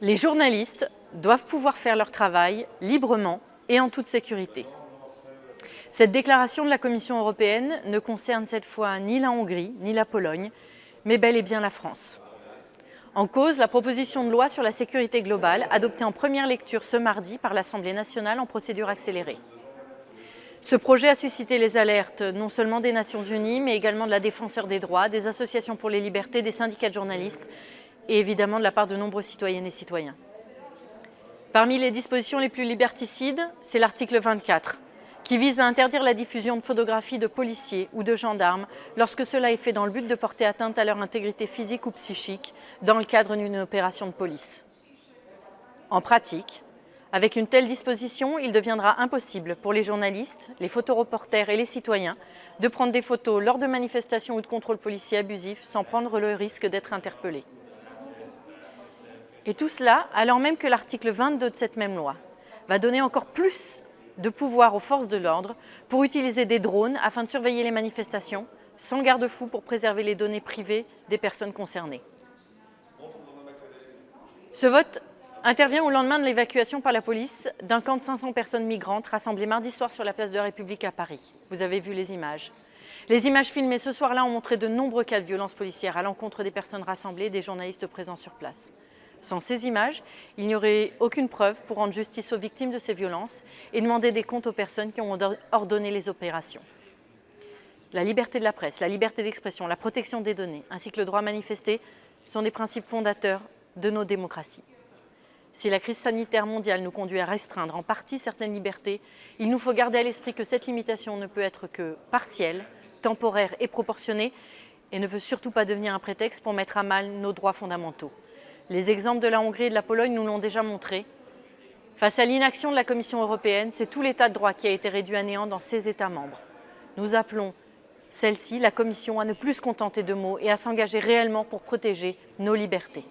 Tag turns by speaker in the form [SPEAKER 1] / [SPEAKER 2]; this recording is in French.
[SPEAKER 1] Les journalistes doivent pouvoir faire leur travail librement et en toute sécurité. Cette déclaration de la Commission européenne ne concerne cette fois ni la Hongrie ni la Pologne, mais bel et bien la France. En cause, la proposition de loi sur la sécurité globale, adoptée en première lecture ce mardi par l'Assemblée nationale en procédure accélérée. Ce projet a suscité les alertes non seulement des Nations Unies, mais également de la Défenseur des droits, des associations pour les libertés, des syndicats de journalistes et évidemment de la part de nombreux citoyennes et citoyens. Parmi les dispositions les plus liberticides, c'est l'article 24, qui vise à interdire la diffusion de photographies de policiers ou de gendarmes lorsque cela est fait dans le but de porter atteinte à leur intégrité physique ou psychique dans le cadre d'une opération de police. En pratique, avec une telle disposition, il deviendra impossible pour les journalistes, les photoreporters et les citoyens de prendre des photos lors de manifestations ou de contrôles policiers abusifs sans prendre le risque d'être interpellés. Et tout cela alors même que l'article 22 de cette même loi va donner encore plus de pouvoir aux forces de l'ordre pour utiliser des drones afin de surveiller les manifestations, sans garde-fou pour préserver les données privées des personnes concernées. Ce vote intervient au lendemain de l'évacuation par la police d'un camp de 500 personnes migrantes rassemblées mardi soir sur la place de la République à Paris. Vous avez vu les images. Les images filmées ce soir-là ont montré de nombreux cas de violences policières à l'encontre des personnes rassemblées et des journalistes présents sur place. Sans ces images, il n'y aurait aucune preuve pour rendre justice aux victimes de ces violences et demander des comptes aux personnes qui ont ordonné les opérations. La liberté de la presse, la liberté d'expression, la protection des données, ainsi que le droit à manifester sont des principes fondateurs de nos démocraties. Si la crise sanitaire mondiale nous conduit à restreindre en partie certaines libertés, il nous faut garder à l'esprit que cette limitation ne peut être que partielle, temporaire et proportionnée et ne peut surtout pas devenir un prétexte pour mettre à mal nos droits fondamentaux. Les exemples de la Hongrie et de la Pologne nous l'ont déjà montré. Face à l'inaction de la Commission européenne, c'est tout l'état de droit qui a été réduit à néant dans ces États membres. Nous appelons celle-ci, la Commission, à ne plus se contenter de mots et à s'engager réellement pour protéger nos libertés.